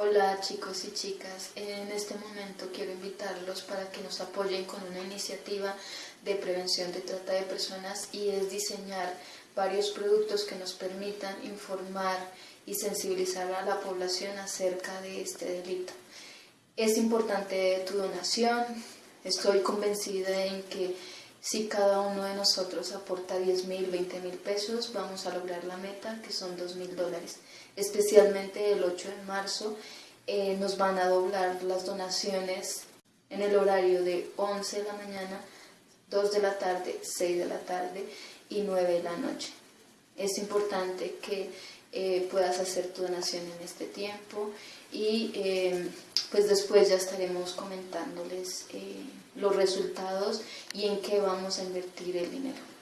Hola chicos y chicas, en este momento quiero invitarlos para que nos apoyen con una iniciativa de prevención de trata de personas y es diseñar varios productos que nos permitan informar y sensibilizar a la población acerca de este delito. Es importante tu donación, estoy convencida en que si cada uno de nosotros aporta 10 mil, 20 mil pesos, vamos a lograr la meta, que son 2 mil dólares. Especialmente el 8 de marzo eh, nos van a doblar las donaciones en el horario de 11 de la mañana, 2 de la tarde, 6 de la tarde y 9 de la noche. Es importante que eh, puedas hacer tu donación en este tiempo y eh, pues después ya estaremos comentándoles los resultados y en qué vamos a invertir el dinero.